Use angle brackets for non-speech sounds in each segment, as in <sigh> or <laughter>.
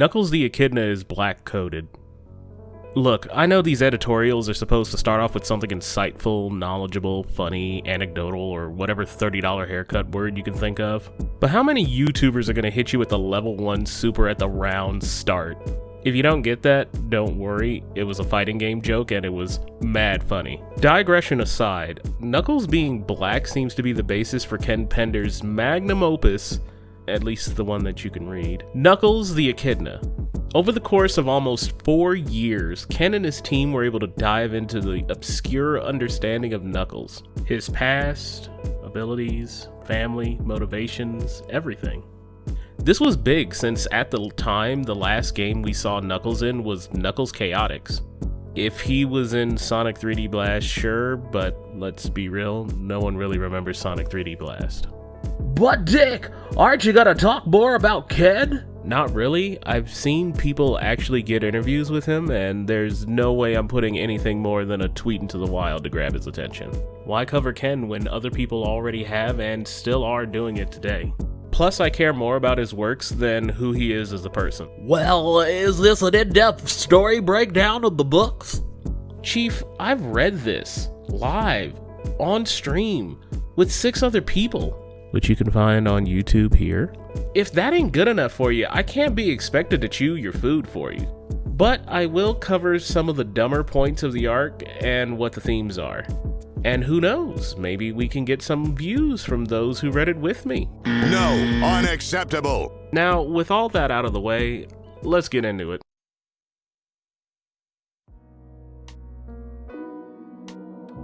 Knuckles the Echidna is black coded. Look, I know these editorials are supposed to start off with something insightful, knowledgeable, funny, anecdotal, or whatever $30 haircut word you can think of. But how many YouTubers are gonna hit you with the level 1 super at the round start? If you don't get that, don't worry, it was a fighting game joke and it was mad funny. Digression aside, Knuckles being black seems to be the basis for Ken Penders' magnum opus, at least the one that you can read, Knuckles the Echidna. Over the course of almost four years, Ken and his team were able to dive into the obscure understanding of Knuckles, his past, abilities, family, motivations, everything. This was big since at the time the last game we saw Knuckles in was Knuckles Chaotix. If he was in Sonic 3D Blast, sure, but let's be real, no one really remembers Sonic 3D Blast. But Dick, aren't you gonna talk more about Ken? Not really. I've seen people actually get interviews with him, and there's no way I'm putting anything more than a tweet into the wild to grab his attention. Why cover Ken when other people already have and still are doing it today? Plus, I care more about his works than who he is as a person. Well, is this an in-depth story breakdown of the books? Chief, I've read this live, on stream, with six other people, which you can find on YouTube here. If that ain't good enough for you, I can't be expected to chew your food for you. But I will cover some of the dumber points of the arc and what the themes are. And who knows, maybe we can get some views from those who read it with me. No, unacceptable. Now, with all that out of the way, let's get into it.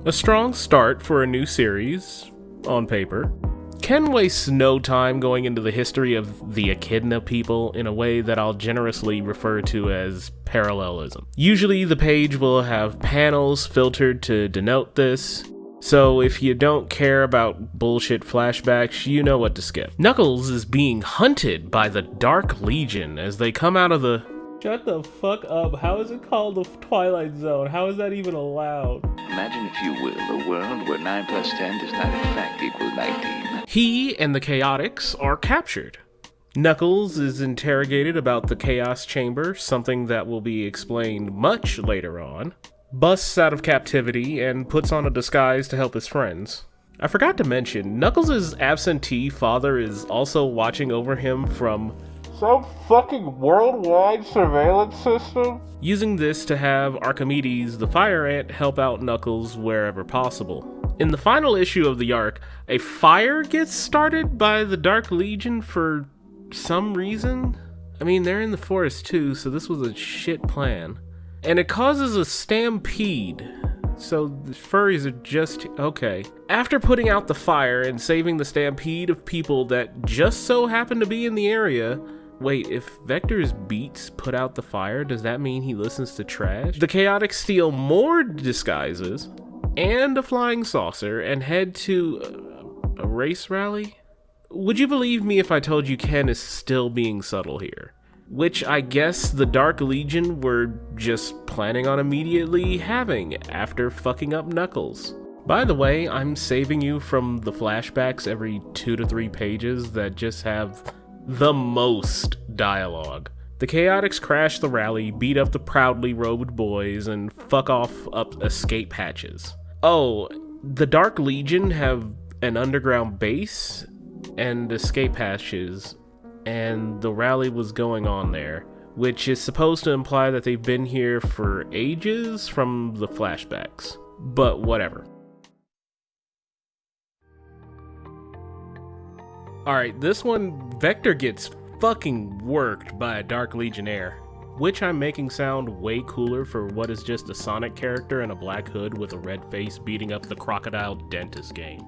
A strong start for a new series, on paper. Ken wastes no time going into the history of the Echidna people in a way that I'll generously refer to as parallelism. Usually the page will have panels filtered to denote this, so if you don't care about bullshit flashbacks, you know what to skip. Knuckles is being hunted by the Dark Legion as they come out of the Shut the fuck up. How is it called the Twilight Zone? How is that even allowed? Imagine, if you will, a world where 9 plus 10 does not in fact equal 19. He and the Chaotix are captured. Knuckles is interrogated about the Chaos Chamber, something that will be explained much later on. Busts out of captivity and puts on a disguise to help his friends. I forgot to mention, Knuckles' absentee father is also watching over him from some fucking worldwide surveillance system? Using this to have Archimedes the Fire Ant help out Knuckles wherever possible. In the final issue of the arc, a fire gets started by the Dark Legion for some reason. I mean, they're in the forest too, so this was a shit plan. And it causes a stampede. So the furries are just okay. After putting out the fire and saving the stampede of people that just so happened to be in the area, Wait, if Vector's beats put out the fire, does that mean he listens to trash? The Chaotix steal more disguises and a flying saucer and head to a, a race rally? Would you believe me if I told you Ken is still being subtle here? Which I guess the Dark Legion were just planning on immediately having after fucking up Knuckles. By the way, I'm saving you from the flashbacks every two to three pages that just have the most dialogue. The Chaotix crash the rally, beat up the proudly robed boys, and fuck off up escape hatches. Oh, the Dark Legion have an underground base and escape hatches, and the rally was going on there, which is supposed to imply that they've been here for ages from the flashbacks. But whatever. Alright, this one, Vector gets fucking worked by a Dark Legionnaire, which I'm making sound way cooler for what is just a Sonic character in a black hood with a red face beating up the Crocodile Dentist game.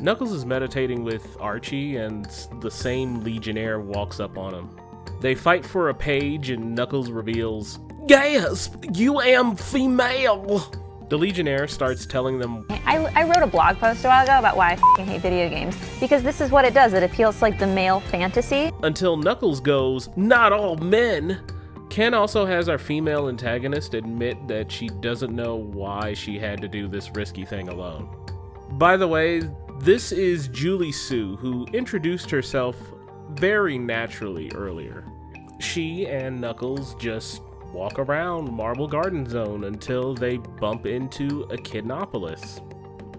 Knuckles is meditating with Archie, and the same Legionnaire walks up on him. They fight for a page, and Knuckles reveals, Gasp! You am female! The Legionnaire starts telling them I, I wrote a blog post a while ago about why I hate video games because this is what it does. It appeals to like the male fantasy. Until Knuckles goes, not all men. Ken also has our female antagonist admit that she doesn't know why she had to do this risky thing alone. By the way, this is Julie-Su, who introduced herself very naturally earlier. she and Knuckles just walk around Marble Garden Zone until they bump into Echidnopolis.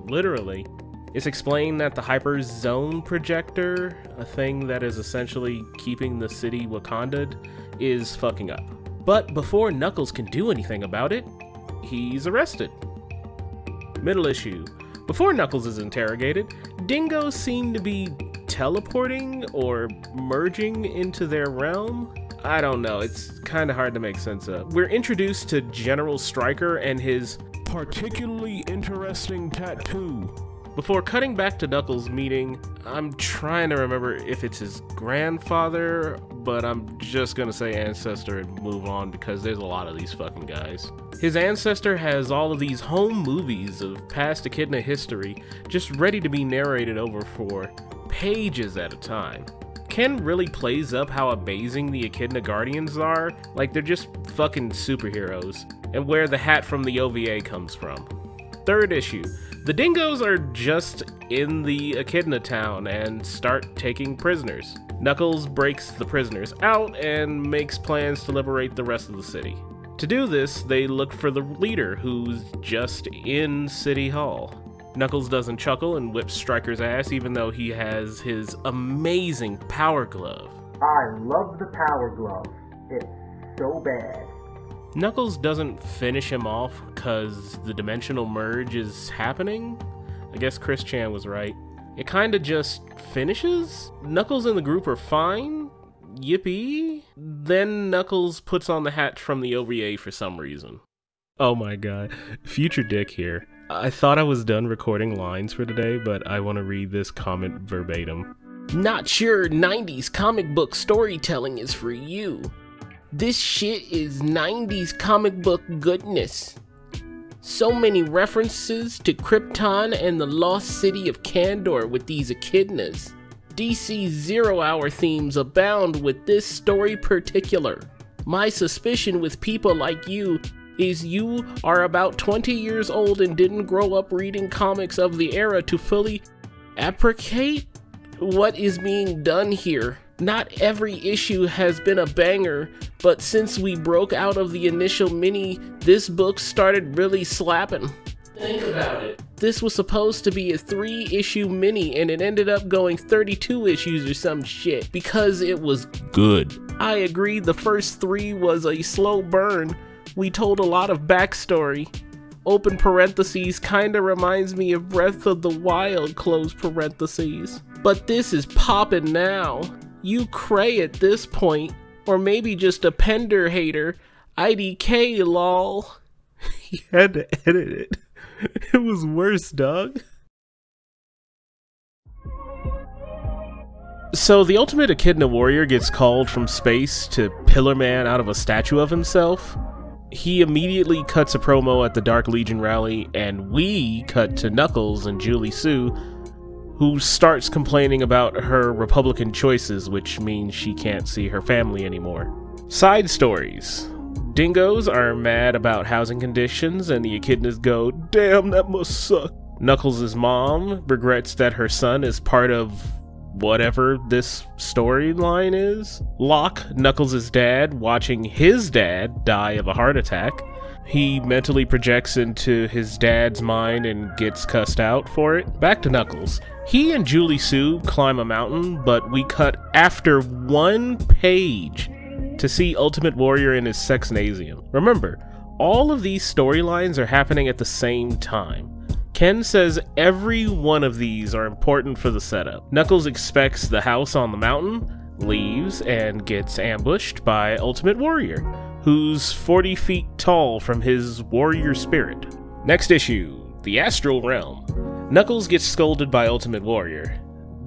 Literally. It's explained that the Hyper Zone projector, a thing that is essentially keeping the city Wakanda, is fucking up. But before Knuckles can do anything about it, he's arrested. Middle issue. Before Knuckles is interrogated, dingoes seem to be teleporting or merging into their realm. I don't know, it's kind of hard to make sense of. We're introduced to General Stryker and his particularly interesting tattoo. Before cutting back to Knuckles' meeting, I'm trying to remember if it's his grandfather, but I'm just gonna say ancestor and move on because there's a lot of these fucking guys. His ancestor has all of these home movies of past Echidna history just ready to be narrated over for pages at a time. Ken really plays up how amazing the Echidna Guardians are, like they're just fucking superheroes, and where the hat from the OVA comes from. Third issue. The dingoes are just in the Echidna town and start taking prisoners. Knuckles breaks the prisoners out and makes plans to liberate the rest of the city. To do this, they look for the leader who's just in City Hall. Knuckles doesn't chuckle and whips Stryker's ass even though he has his amazing power glove. I love the power glove. It's so bad. Knuckles doesn't finish him off because the dimensional merge is happening. I guess Chris Chan was right. It kinda just finishes. Knuckles and the group are fine. Yippee. Then Knuckles puts on the hat from the OVA for some reason. Oh my god. Future Dick here. I thought I was done recording lines for today, but I want to read this comment verbatim. Not sure 90s comic book storytelling is for you. This shit is 90s comic book goodness. So many references to Krypton and the lost city of Kandor with these echidnas. DC Zero Hour themes abound with this story particular. My suspicion with people like you is you are about 20 years old and didn't grow up reading comics of the era to fully appreciate what is being done here. Not every issue has been a banger, but since we broke out of the initial mini, this book started really slapping. Think about it. This was supposed to be a three issue mini and it ended up going 32 issues or some shit because it was good. I agree the first three was a slow burn. We told a lot of backstory. Open parentheses kinda reminds me of Breath of the Wild, close parentheses. But this is poppin' now. You cray at this point, or maybe just a Pender hater. IDK lol. <laughs> he had to edit it. <laughs> It was worse, dog. So the ultimate Echidna warrior gets called from space to Pillar Man out of a statue of himself. He immediately cuts a promo at the Dark Legion rally, and we cut to Knuckles and Julie-Su, who starts complaining about her Republican choices, which means she can't see her family anymore. Side stories. Dingoes are mad about housing conditions, and the echidnas go, Damn, that must suck. Knuckles' mom regrets that her son is part of whatever this storyline is. Locke, Knuckles' dad, watching his dad die of a heart attack. He mentally projects into his dad's mind and gets cussed out for it. Back to Knuckles. He and Julie-Su climb a mountain, but we cut after one page to see Ultimate Warrior in his sexnasium. Remember, all of these storylines are happening at the same time. Ken says every one of these are important for the setup. Knuckles expects the house on the mountain, leaves, and gets ambushed by Ultimate Warrior, who's 40 feet tall from his warrior spirit. Next issue The Astral Realm. Knuckles gets scolded by Ultimate Warrior.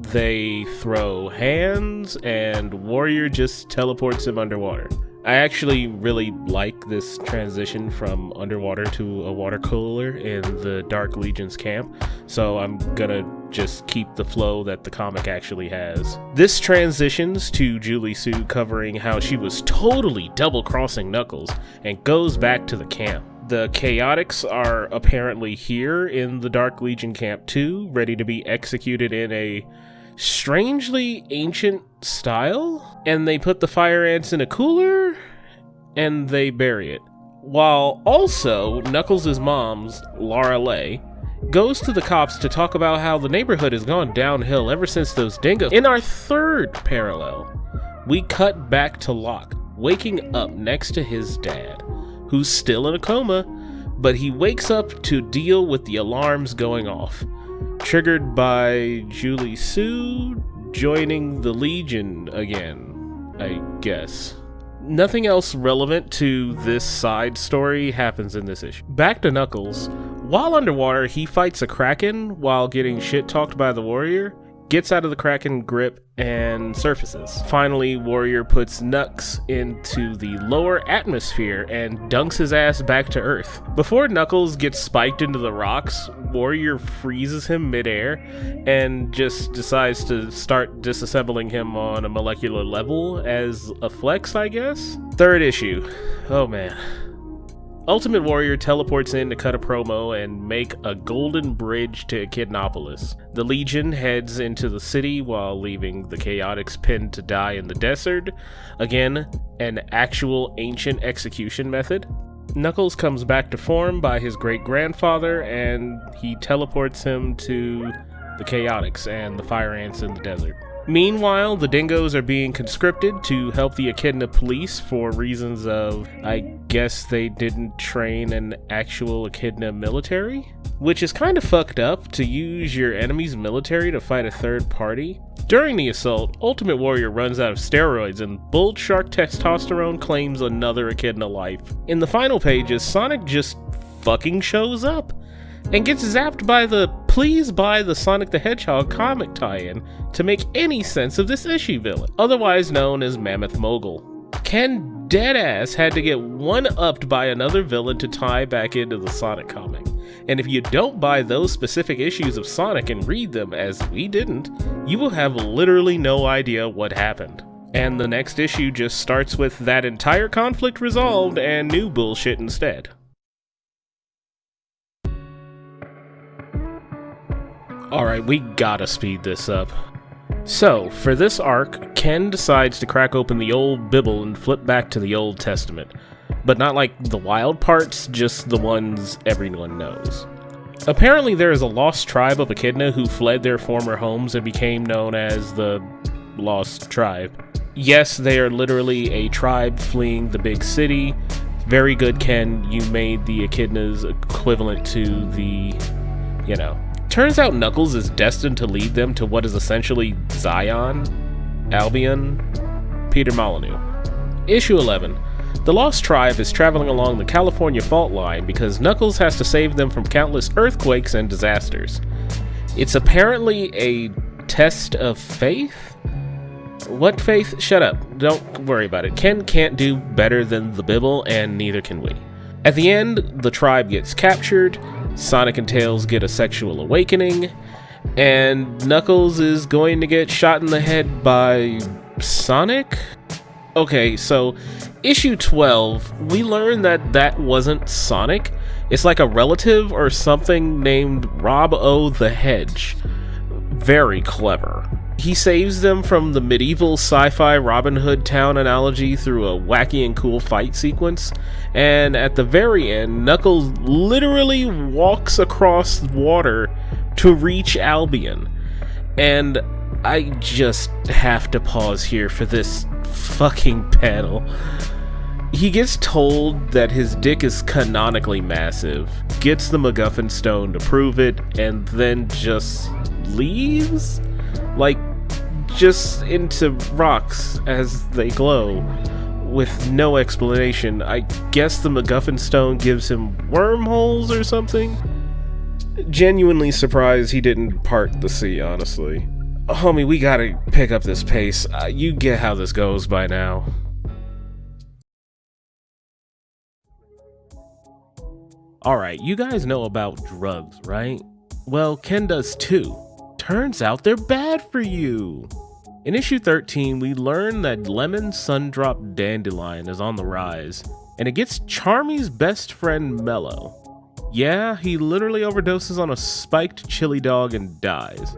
They throw hands, and Warrior just teleports him underwater. I actually really like this transition from underwater to a water cooler in the Dark Legion's camp, so I'm gonna just keep the flow that the comic actually has. This transitions to Julie-Su covering how she was totally double crossing Knuckles and goes back to the camp. The Chaotix are apparently here in the Dark Legion camp too, ready to be executed in a strangely ancient style, and they put the fire ants in a cooler and they bury it. While also, Knuckles' mom's, Lara-Le, goes to the cops to talk about how the neighborhood has gone downhill ever since those dingoes. In our third parallel, we cut back to Locke, waking up next to his dad, who's still in a coma, but he wakes up to deal with the alarms going off, triggered by Julie-Su joining the Legion again, I guess. Nothing else relevant to this side story happens in this issue. Back to Knuckles. While underwater, he fights a Kraken while getting shit talked by the warrior, gets out of the Kraken grip, and surfaces. Finally, Warrior puts Nux into the lower atmosphere and dunks his ass back to Earth. Before Knuckles gets spiked into the rocks, Warrior freezes him midair and just decides to start disassembling him on a molecular level as a flex, I guess? Third issue. Oh man. Ultimate Warrior teleports in to cut a promo and make a golden bridge to Echidnopolis. The Legion heads into the city while leaving the Chaotix pinned to die in the desert. Again, an actual ancient execution method. Knuckles comes back to form by his great grandfather and he teleports him to the Chaotix and the Fire Ants in the desert. Meanwhile, the dingoes are being conscripted to help the Echidna police for reasons of, I guess they didn't train an actual Echidna military? Which is kind of fucked up to use your enemy's military to fight a third party. During the assault, Ultimate Warrior runs out of steroids and Bull Shark Testosterone claims another Echidna life. In the final pages, Sonic just fucking shows up and gets zapped by the please buy the Sonic the Hedgehog comic tie-in to make any sense of this issue villain, otherwise known as Mammoth Mogul. Ken Deadass had to get one-upped by another villain to tie back into the Sonic comic. And if you don't buy those specific issues of Sonic and read them, as we didn't, you will have literally no idea what happened. And the next issue just starts with that entire conflict resolved and new bullshit instead. Alright, we gotta speed this up. So, for this arc, Ken decides to crack open the old Bible and flip back to the Old Testament. But not like the wild parts, just the ones everyone knows. Apparently, there is a lost tribe of Echidna who fled their former homes and became known as the Lost Tribe. Yes, they are literally a tribe fleeing the big city. Very good, Ken. You made the Echidnas equivalent to the, you know, Turns out Knuckles is destined to lead them to what is essentially Zion, Albion, Peter Molyneux. Issue 11. The Lost Tribe is traveling along the California fault line because Knuckles has to save them from countless earthquakes and disasters. It's apparently a test of faith? What faith? Shut up. Don't worry about it. Ken can't do better than the Bibble, and neither can we. At the end, the tribe gets captured, Sonic and Tails get a sexual awakening, and Knuckles is going to get shot in the head by Sonic? Okay, so issue 12, we learn that that wasn't Sonic. It's like a relative or something named Rob O the Hedge. Very clever. He saves them from the medieval sci-fi Robin Hood town analogy through a wacky and cool fight sequence, and at the very end, Knuckles literally walks across water to reach Albion. And I just have to pause here for this fucking panel. He gets told that his dick is canonically massive, gets the MacGuffin stone to prove it, and then just leaves? Like, just into rocks as they glow with no explanation. I guess the MacGuffin stone gives him wormholes or something? Genuinely surprised he didn't part the sea, honestly. Homie, we gotta pick up this pace. Uh, you get how this goes by now. Alright, you guys know about drugs, right? Well, Ken does too. Turns out they're bad for you. In issue 13, we learn that Lemon Sundrop Dandelion is on the rise, and it gets Charmy's best friend Mellow. Yeah, he literally overdoses on a spiked chili dog and dies.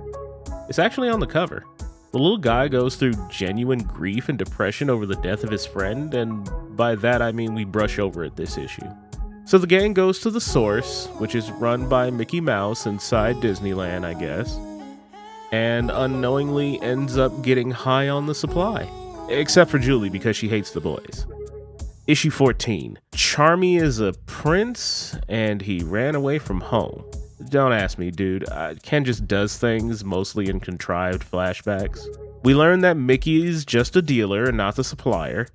It's actually on the cover. The little guy goes through genuine grief and depression over the death of his friend, and by that I mean we brush over it this issue. So the gang goes to the source, which is run by Mickey Mouse inside Disneyland, I guess, and unknowingly ends up getting high on the supply. Except for Julie because she hates the boys. Issue 14 Charmy is a prince and he ran away from home. Don't ask me, dude. Uh, Ken just does things mostly in contrived flashbacks. We learn that Mickey is just a dealer and not the supplier.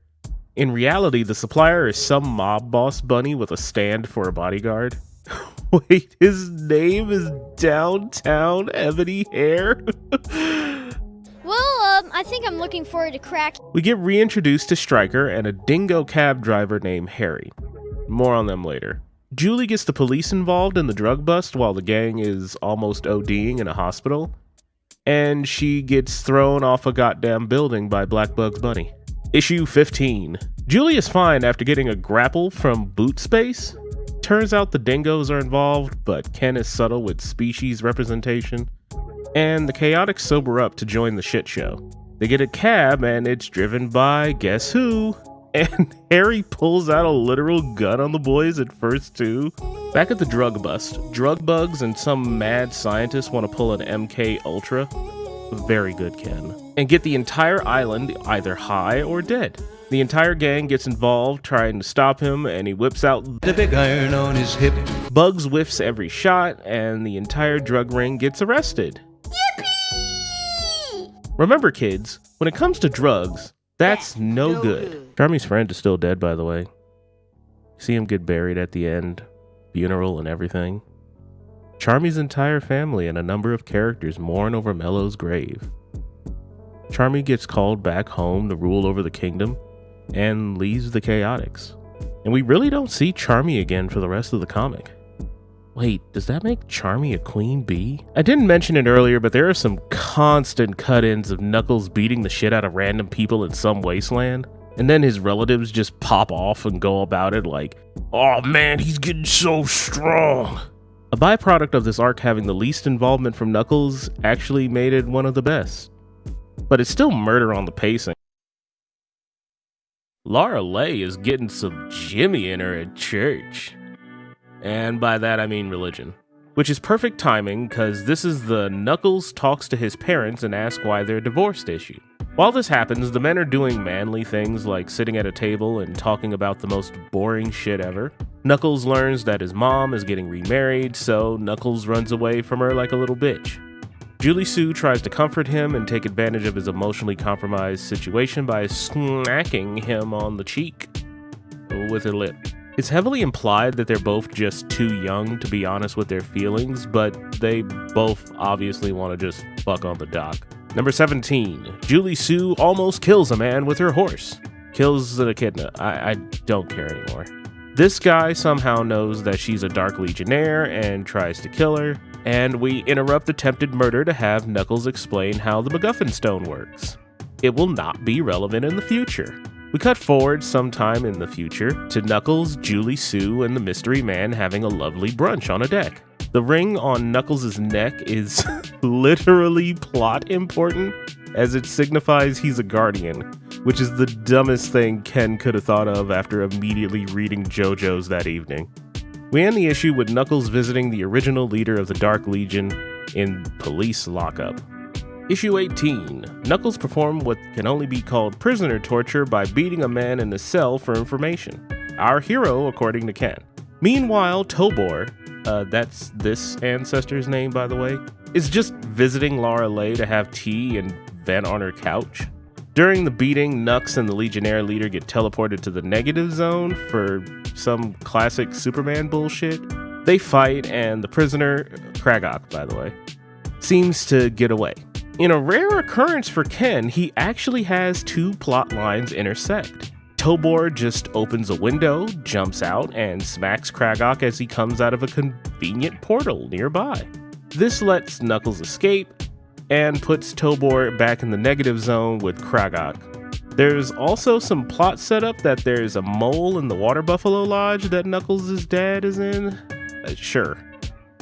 In reality, the supplier is some mob boss bunny with a stand for a bodyguard. <laughs> Wait, his name is Downtown Ebony Hair? <laughs> Well, um, I think I'm looking forward to crack. we get reintroduced to Stryker and a dingo cab driver named Harry. More on them later. Julie gets the police involved in the drug bust while the gang is almost ODing in a hospital. And she gets thrown off a goddamn building by Black Bugs Bunny. Issue 15. Julie is fine after getting a grapple from Boot Space. Turns out the dingoes are involved, but Ken is subtle with species representation. And the Chaotix sober up to join the shit show. They get a cab and it's driven by guess who? <laughs> And Harry pulls out a literal gun on the boys at first, too. Back at the drug bust, drug bugs and some mad scientist want to pull an MK Ultra. Very good, Ken. And get the entire island either high or dead. The entire gang gets involved trying to stop him, and he whips out The big iron on his hip. Bugs whiffs every shot, and the entire drug ring gets arrested. Yippee! Remember, kids, when it comes to drugs, that's no, good. Charmy's friend is still dead, by the way. See him get buried at the end, funeral and everything. Charmy's entire family and a number of characters mourn over Mello's grave. Charmy gets called back home to rule over the kingdom and leaves the Chaotix. And we really don't see Charmy again for the rest of the comic. Wait, does that make Charmy a queen bee? I didn't mention it earlier, but there are some constant cut ins of Knuckles beating the shit out of random people in some wasteland. And then his relatives just pop off and go about it like, oh man, he's getting so strong. A byproduct of this arc having the least involvement from Knuckles actually made it one of the best. But it's still murder on the pacing. Lara-Le is getting some Jimmy in her at church. And by that I mean religion. Which is perfect timing because this is the Knuckles talks to his parents and asks why they're divorced issue. While this happens, the men are doing manly things like sitting at a table and talking about the most boring shit ever. Knuckles learns that his mom is getting remarried, so Knuckles runs away from her like a little bitch. Julie-Su tries to comfort him and take advantage of his emotionally compromised situation by smacking him on the cheek with her lip. It's heavily implied that they're both just too young to be honest with their feelings, but they both obviously want to just fuck on the dock. Number 17. Julie-Su almost kills a man with her horse. Kills an echidna. I, I don't care anymore. This guy somehow knows that she's a Dark Legionnaire and tries to kill her, and we interrupt attempted murder to have Knuckles explain how the MacGuffin Stone works. It will not be relevant in the future. We cut forward sometime in the future to Knuckles, Julie-Su, and the mystery man having a lovely brunch on a deck. The ring on Knuckles' neck is <laughs> literally plot important, as it signifies he's a guardian, which is the dumbest thing Ken could have thought of after immediately reading JoJo's that evening. We end the issue with Knuckles visiting the original leader of the Dark Legion in police lockup. Issue 18 Knuckles performed what can only be called prisoner torture by beating a man in the cell for information. Our hero, according to Ken. Meanwhile, Tobor, uh, that's this ancestor's name, by the way, is just visiting Lara-Le to have tea and vent on her couch. During the beating, Nux and the Legionnaire leader get teleported to the negative zone for some classic Superman bullshit. They fight, and the prisoner, Kragok, by the way, seems to get away. In a rare occurrence for Ken, he actually has two plot lines intersect. Tobor just opens a window, jumps out, and smacks Kragok as he comes out of a convenient portal nearby. This lets Knuckles escape and puts Tobor back in the negative zone with Kragok. There's also some plot setup that there's a mole in the Water Buffalo Lodge that Knuckles' dad is in. Uh, sure.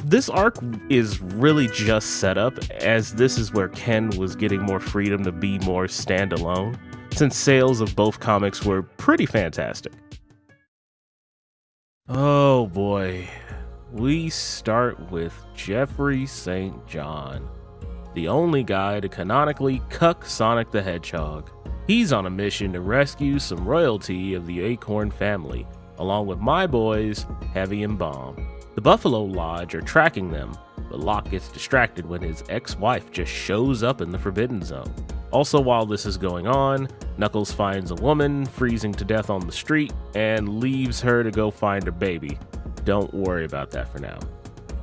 This arc is really just set up, as this is where Ken was getting more freedom to be more standalone, since sales of both comics were pretty fantastic. Oh boy, we start with Geoffrey St. John, the only guy to canonically cuck Sonic the Hedgehog. He's on a mission to rescue some royalty of the Acorn family, along with my boys, Heavy and Bomb. The Buffalo Lodge are tracking them, but Locke gets distracted when his ex wife just shows up in the Forbidden Zone. Also, while this is going on, Knuckles finds a woman freezing to death on the street and leaves her to go find her baby. Don't worry about that for now.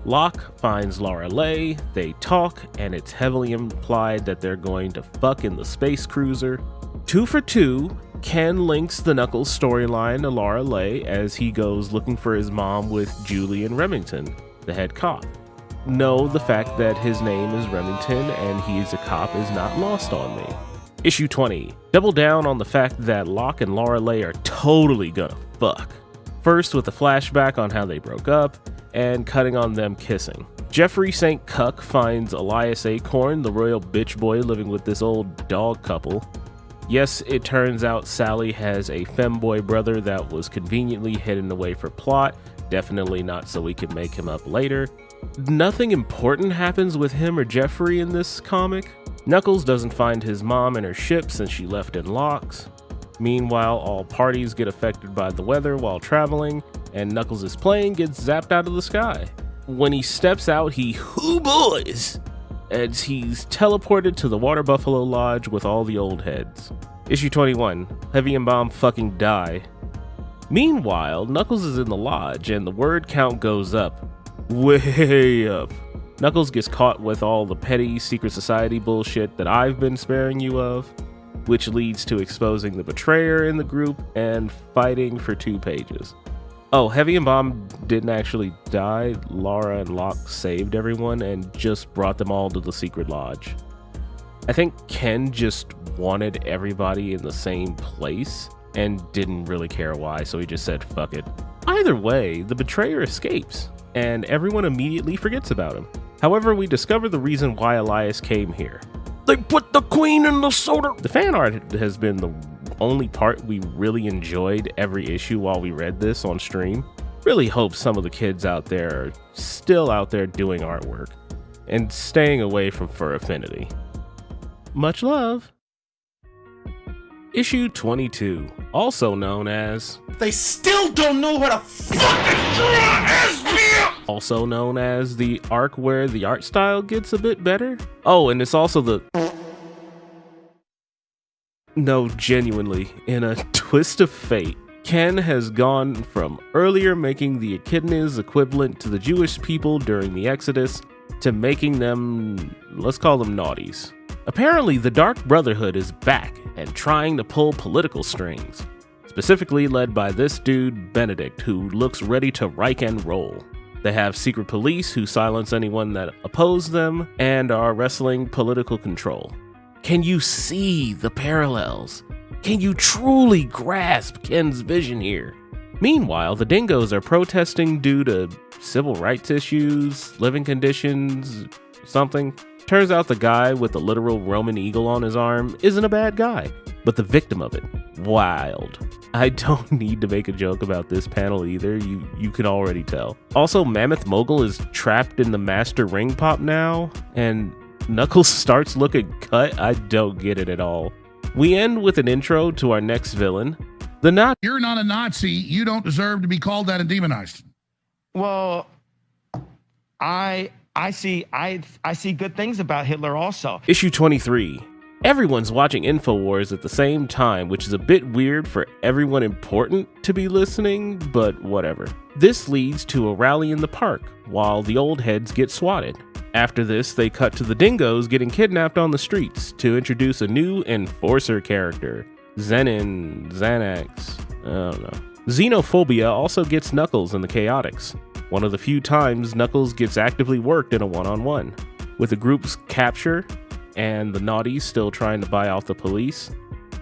Locke finds Lara-Le, they talk, and it's heavily implied that they're going to fuck in the space cruiser. Two for two, Ken links the Knuckles storyline to Lara-Le as he goes looking for his mom with Julian Remington, the head cop. No, the fact that his name is Remington and he's a cop is not lost on me. Issue 20. Double down on the fact that Locke and Lara-Le are totally gonna fuck. First with a flashback on how they broke up, and cutting on them kissing. Geoffrey St. Cuck finds Elias Acorn, the royal bitch boy living with this old dog couple. Yes, it turns out Sally has a femboy brother that was conveniently hidden away for plot, definitely not so we can make him up later. Nothing important happens with him or Geoffrey in this comic. Knuckles doesn't find his mom in her ship since she left in Locke's. Meanwhile, all parties get affected by the weather while traveling, and Knuckles' plane gets zapped out of the sky. When he steps out, he who boys as he's teleported to the Water Buffalo Lodge with all the old heads. Issue 21 Heavy and Bomb fucking die. Meanwhile, Knuckles is in the lodge and the word count goes up. Way up. Knuckles gets caught with all the petty secret society bullshit that I've been sparing you of, which leads to exposing the betrayer in the group and fighting for two pages. Oh, Heavy and Bomb didn't actually die. Lara and Locke saved everyone and just brought them all to the secret lodge. I think Ken just wanted everybody in the same place and didn't really care why, so he just said fuck it. Either way, the betrayer escapes, and everyone immediately forgets about him. However, we discover the reason why Elias came here. They put the queen in the soda! The fan art has been the only part we really enjoyed every issue while we read this on stream. Really hope some of the kids out there are still out there doing artwork and staying away from Fur Affinity. Much love! Issue 22, also known as They still don't know how to fucking draw SPL! Also known as the arc where the art style gets a bit better. Oh, and it's also the no, genuinely, in a <laughs> twist of fate, Ken has gone from earlier making the echidnas equivalent to the Jewish people during the Exodus to making them, let's call them naughties. Apparently, the Dark Brotherhood is back and trying to pull political strings, specifically led by this dude, Benedict, who looks ready to rike and roll. They have secret police who silence anyone that oppose them and are wrestling political control. Can you see the parallels? Can you truly grasp Ken's vision here? Meanwhile, the dingoes are protesting due to civil rights issues, living conditions, something. Turns out the guy with the literal Roman eagle on his arm isn't a bad guy, but the victim of it, wild. I don't <laughs> need to make a joke about this panel either, you, you can already tell. Also, Mammoth Mogul is trapped in the Master Ring Pop now, and Knuckles <laughs> starts looking cut. I don't get it at all. We end with an intro to our next villain. The not You're not a Nazi. You don't deserve to be called that and demonized. Well, I I see I I see good things about Hitler also. Issue 23. Everyone's watching InfoWars at the same time, which is a bit weird for everyone important to be listening, but whatever. This leads to a rally in the park, while the old heads get swatted. After this, they cut to the dingoes getting kidnapped on the streets to introduce a new enforcer character, Zenin, Xanax, I don't know. Xenophobia also gets Knuckles in the Chaotix, one of the few times Knuckles gets actively worked in a one on one. With the group's capture and the naughties still trying to buy off the police,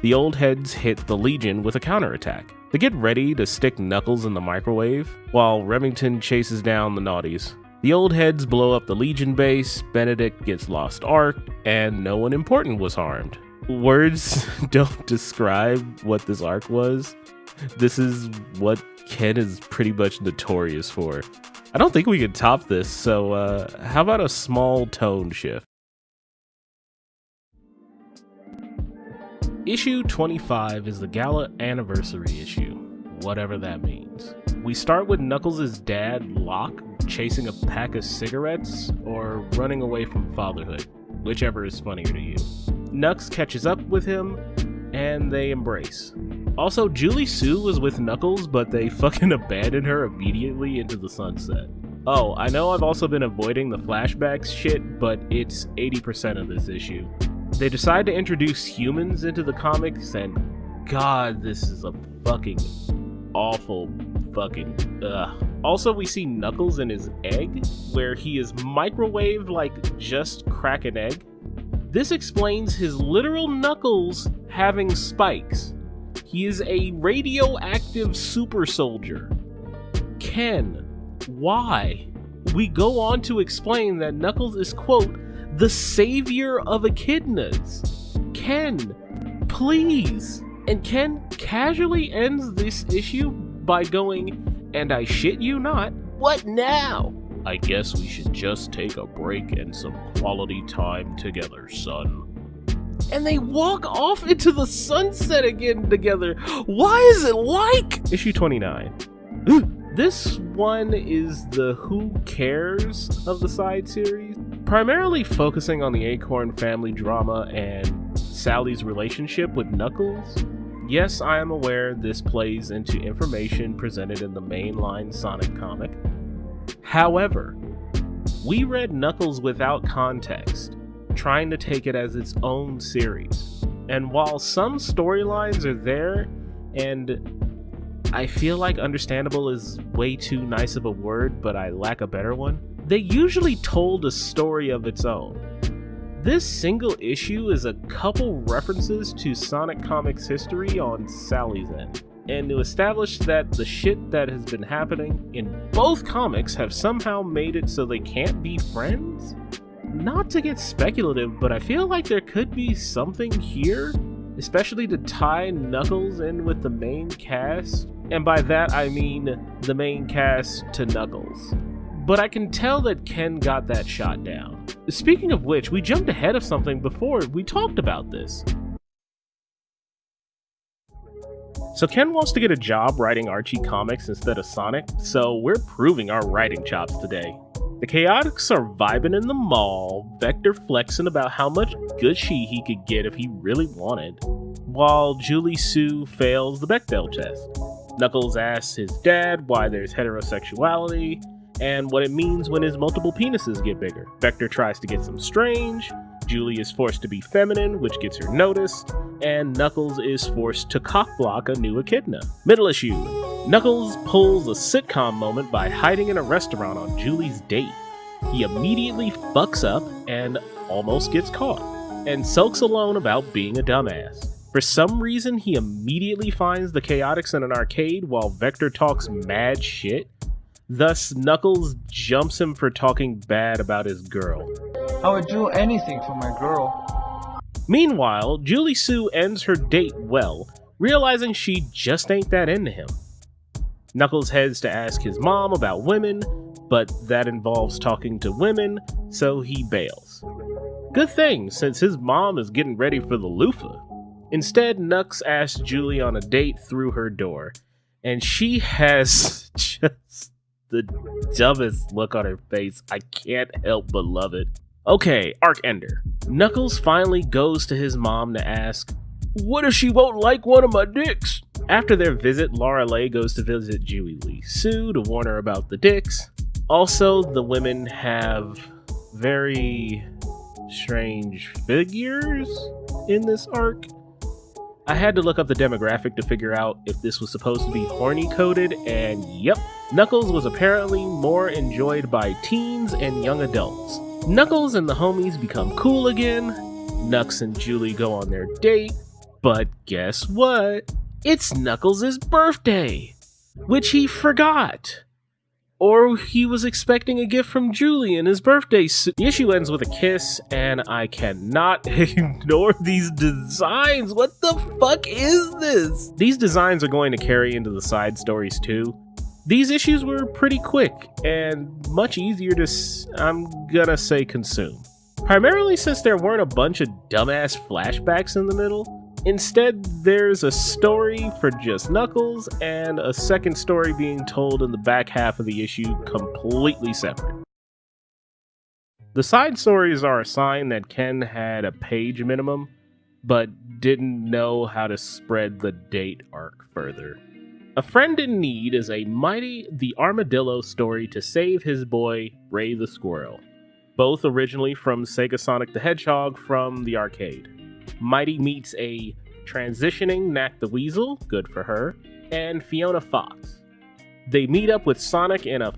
the old heads hit the Legion with a counterattack. They get ready to stick Knuckles in the microwave while Remington chases down the naughties. The old heads blow up the Legion base, Benedict gets lost arc, and no one important was harmed. Words <laughs> don't describe what this arc was. This is what Ken is pretty much notorious for. I don't think we could top this, so uh, how about a small tone shift? Issue 25 is the gala anniversary issue, whatever that means. We start with Knuckles' dad, Locke, chasing a pack of cigarettes or running away from fatherhood, whichever is funnier to you. Nux catches up with him and they embrace. Also, Julie-Su was with Knuckles, but they <laughs> fucking abandoned her immediately into the sunset. Oh, I know I've also been avoiding the flashbacks shit, but it's 80% of this issue. They decide to introduce humans into the comics, and god, this is a fucking awful fucking ugh. Also, we see Knuckles in his egg, where he is microwaved like just crack an egg. This explains his literal knuckles having spikes. He is a radioactive super soldier. Ken, why? We go on to explain that Knuckles is, quote, the savior of echidnas. Ken, please. And Ken casually ends this issue by going, and I shit you not, what now? I guess we should just take a break and some quality time together, son. And they walk off into the sunset again together. Why is it like? Issue 29. this one is the Who Cares of the side series, primarily focusing on the Acorn family drama and Sally's relationship with Knuckles. Yes, I am aware this plays into information presented in the mainline Sonic comic. However, we read Knuckles without context, trying to take it as its own series. And while some storylines are there, and I feel like understandable is way too nice of a word, but I lack a better one, they usually told a story of its own. This single issue is a couple references to Sonic Comics history on Sally's end, and to establish that the shit that has been happening in both comics have somehow made it so they can't be friends? Not to get speculative, but I feel like there could be something here, especially to tie Knuckles in with the main cast, and by that I mean the main cast to Knuckles but I can tell that Ken got that shot down. Speaking of which, we jumped ahead of something before we talked about this. So Ken wants to get a job writing Archie comics instead of Sonic, so we're proving our writing chops today. The Chaotix are vibing in the mall, Vector flexing about how much Gucci he could get if he really wanted, while Julie-Su fails the Bechdel test. Knuckles asks his dad why there's heterosexuality, and what it means when his multiple penises get bigger. Vector tries to get some strange, Julie is forced to be feminine, which gets her noticed, and Knuckles is forced to cockblock a new echidna. Middle issue Knuckles pulls a sitcom moment by hiding in a restaurant on Julie's date. He immediately fucks up and almost gets caught, and sulks alone about being a dumbass. For some reason, he immediately finds the Chaotix in an arcade while Vector talks mad shit Thus, Knuckles jumps him for talking bad about his girl. I would do anything for my girl. Meanwhile, Julie-Su ends her date well, realizing she just ain't that into him. Knuckles heads to ask his mom about women, but that involves talking to women, so he bails. Good thing, since his mom is getting ready for the loofah. Instead, Nux asks Julie on a date through her door, and she has <laughs> just the dumbest look on her face. I can't help but love it. Okay, Arc Ender. Knuckles finally goes to his mom to ask, What if she won't like one of my dicks? After their visit, Lara-Le goes to visit Julie Lee Sue to warn her about the dicks. Also, the women have very strange figures in this arc. I had to look up the demographic to figure out if this was supposed to be horny coded, and yep, Knuckles was apparently more enjoyed by teens and young adults. Knuckles and the homies become cool again, Nux and Julie go on their date, but guess what? It's Knuckles' birthday, which he forgot. Or he was expecting a gift from Julie in his birthday suit. The issue ends with a kiss, and I cannot <laughs> ignore these designs. What the fuck is this? These designs are going to carry into the side stories too. These issues were pretty quick and much easier to, I'm gonna say, consume. Primarily since there weren't a bunch of dumbass flashbacks in the middle. Instead, there's a story for just Knuckles and a second story being told in the back half of the issue completely separate. The side stories are a sign that Ken had a page minimum, but didn't know how to spread the date arc further. A Friend in Need is a Mighty the Armadillo story to save his boy, Ray the Squirrel, both originally from Sega Sonic the Hedgehog from the arcade. Mighty meets a transitioning Nack the Weasel, good for her, and Fiona Fox. They meet up with Sonic in a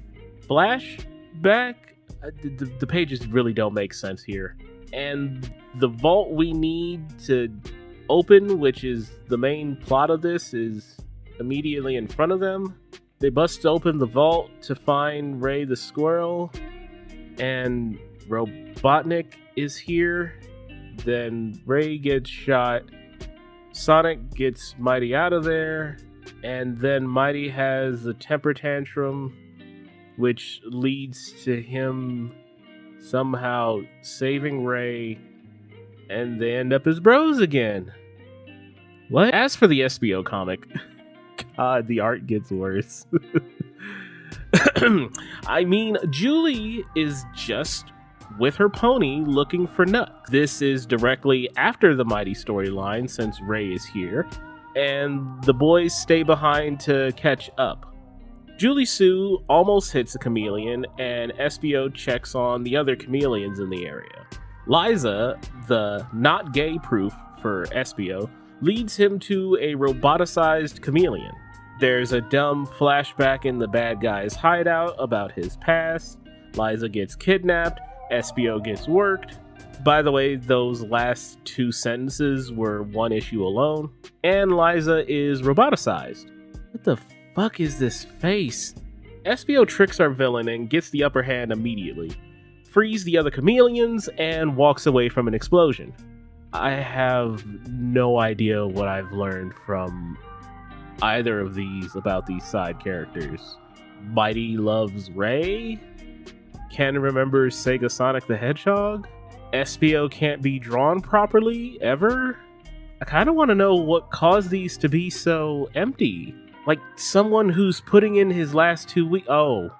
flashback. Uh, the, the pages really don't make sense here. And the vault we need to open, which is the main plot of this, is immediately in front of them. They bust open the vault to find Ray the squirrel, and Robotnik is here. Then Ray gets shot. Sonic gets Mighty out of there, and then Mighty has a temper tantrum, which leads to him somehow saving Ray, and they end up as bros again. What? As for the Espio comic, <laughs> God, the art gets worse. <laughs> I mean, Julie is just with her pony looking for Nuck. This is directly after the Mighty storyline since Ray is here, and the boys stay behind to catch up. Julie-Su almost hits a chameleon, and Espio checks on the other chameleons in the area. Liza, the not gay proof for Espio, leads him to a roboticized chameleon. There's a dumb flashback in the bad guy's hideout about his past. Liza gets kidnapped, Espio gets worked. By the way, those last two sentences were one issue alone. And Liza is roboticized. What the fuck is this face? Espio tricks our villain and gets the upper hand immediately, frees the other chameleons, and walks away from an explosion. I have no idea what I've learned from either of these about these side characters. Mighty loves Ray? Ken remember Sega Sonic the Hedgehog? Espio can't be drawn properly ever? I kind of want to know what caused these to be so empty. Like someone who's putting in his last two weeks. Oh,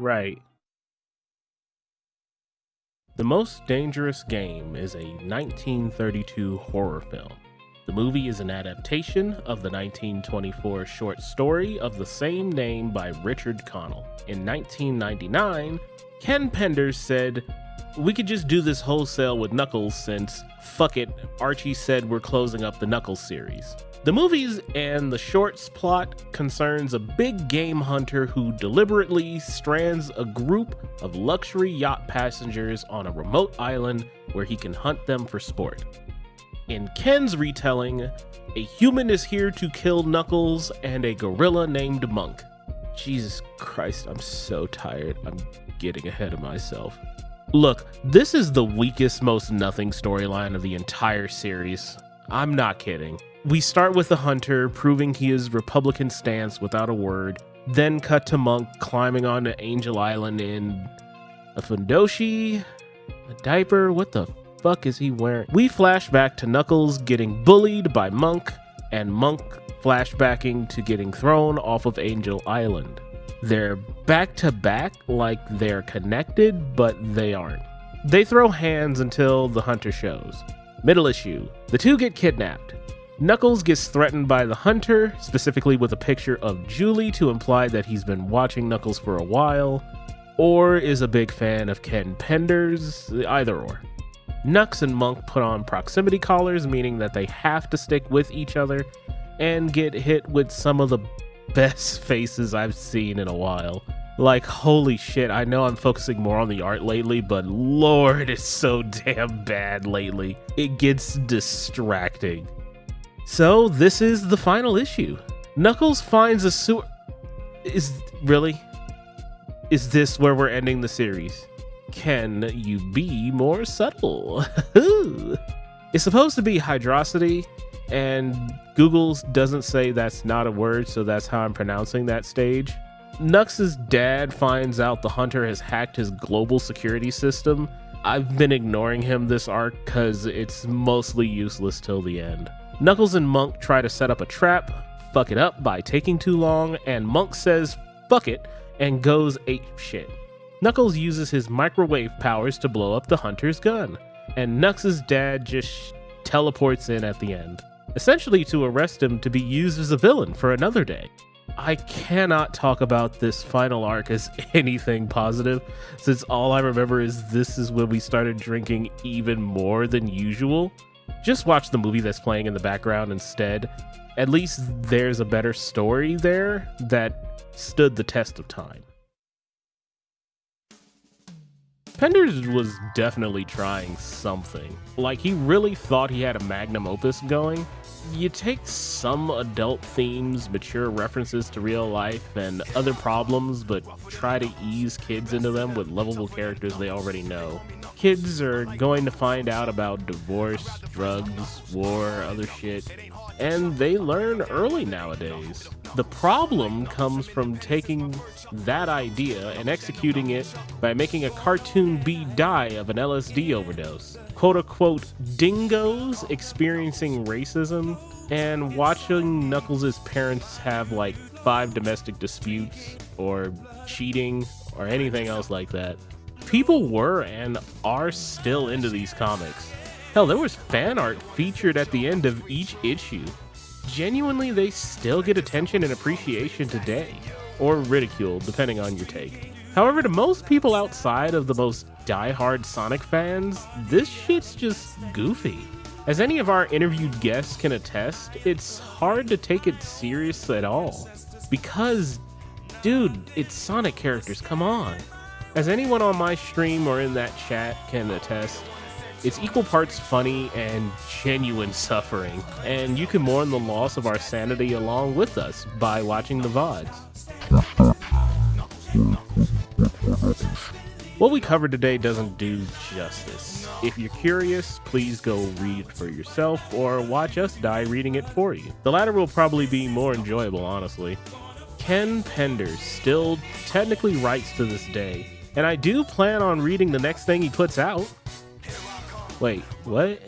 right. The Most Dangerous Game is a 1932 horror film. The movie is an adaptation of the 1924 short story of the same name by Richard Connell. In 1999, Ken Penders said, We could just do this wholesale with Knuckles since, fuck it, Archie said we're closing up the Knuckles series. The movies and the shorts plot concerns a big game hunter who deliberately strands a group of luxury yacht passengers on a remote island where he can hunt them for sport. In Ken's retelling, a human is here to kill Knuckles and a gorilla named Monk. Jesus Christ, I'm so tired. I'm getting ahead of myself. Look, this is the weakest, most nothing storyline of the entire series. I'm not kidding. We start with the hunter proving he is Republican stance without a word, then cut to Monk climbing onto Angel Island in a fundoshi, a diaper. What the fuck is he wearing? We flash back to Knuckles getting bullied by Monk, and Monk flashbacking to getting thrown off of Angel Island. They're back to back like they're connected, but they aren't. They throw hands until the hunter shows. Middle issue. The two get kidnapped. Knuckles gets threatened by the hunter, specifically with a picture of Julie to imply that he's been watching Knuckles for a while, or is a big fan of Ken Penders, either or. Knux and Monk put on proximity collars, meaning that they have to stick with each other, and get hit with some of the best <laughs> faces I've seen in a while. Like, holy shit, I know I'm focusing more on the art lately, but lord, it's so <laughs> damn bad lately. It gets distracting. So, this is the final issue. Knuckles finds a sewer. Is. Really? Is this where we're ending the series? Can you be more subtle? <laughs> it's supposed to be Hydrocity, and Google doesn't say that's not a word, so that's how I'm pronouncing that stage. Knux' dad finds out the hunter has hacked his global security system. I've been ignoring him this arc because it's mostly useless till the end. Knuckles and Monk try to set up a trap, fuck it up by taking too long, and Monk says fuck it and goes ape shit. Knuckles uses his microwave powers to blow up the hunter's gun, and Knux' dad just teleports in at the end, essentially to arrest him to be used as a villain for another day. I cannot talk about this final arc as <laughs> anything positive, since all I remember is this is when we started drinking even more than usual. Just watch the movie that's playing in the background instead. At least there's a better story there that stood the test of time. Penders was definitely trying something. Like, he really thought he had a magnum opus going, you take some adult themes, mature references to real life, and other problems, but try to ease kids into them with lovable characters they already know. Kids are going to find out about divorce, drugs, war, other shit, and they learn early nowadays. The problem comes from taking that idea and executing it by making a cartoon bee die of an LSD overdose. Quote unquote dingoes experiencing racism and watching Knuckles' parents have like five domestic disputes or cheating or anything else like that. People were and are still into these comics. Hell, there was fan art featured at the end of each issue. Genuinely, they still get attention and appreciation today, or ridicule, depending on your take. However, to most people outside of the most die-hard Sonic fans, this shit's just goofy. As any of our interviewed guests can attest, it's hard to take it serious at all. Because, dude, it's Sonic characters, come on. As anyone on my stream or in that chat can attest, it's equal parts funny and genuine suffering, and you can mourn the loss of our sanity along with us by watching the VODs. What we covered today doesn't do justice. If you're curious, please go read for yourself or watch us die reading it for you. The latter will probably be more enjoyable, honestly. Ken Penders still technically writes to this day, and I do plan on reading the next thing he puts out. Wait, what?